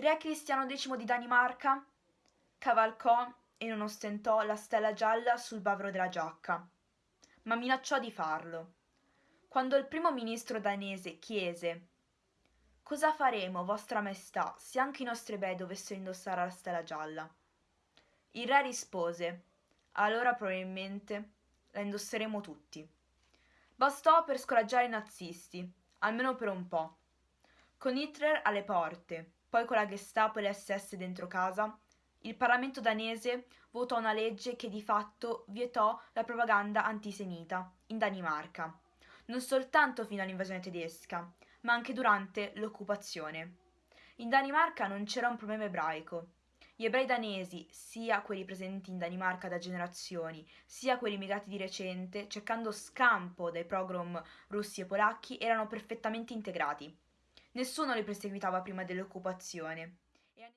re Cristiano X di Danimarca cavalcò e non ostentò la stella gialla sul bavero della giacca, ma minacciò di farlo. Quando il primo ministro danese chiese Cosa faremo, vostra maestà, se anche i nostri ebei dovessero indossare la stella gialla? Il re rispose Allora probabilmente la indosseremo tutti. Bastò per scoraggiare i nazisti, almeno per un po'. Con Hitler alle porte, poi con la Gestapo e le SS dentro casa, il Parlamento danese votò una legge che di fatto vietò la propaganda antisemita in Danimarca, non soltanto fino all'invasione tedesca, ma anche durante l'occupazione. In Danimarca non c'era un problema ebraico. Gli ebrei danesi, sia quelli presenti in Danimarca da generazioni, sia quelli immigrati di recente, cercando scampo dai pogrom russi e polacchi, erano perfettamente integrati. Nessuno li perseguitava prima dell'occupazione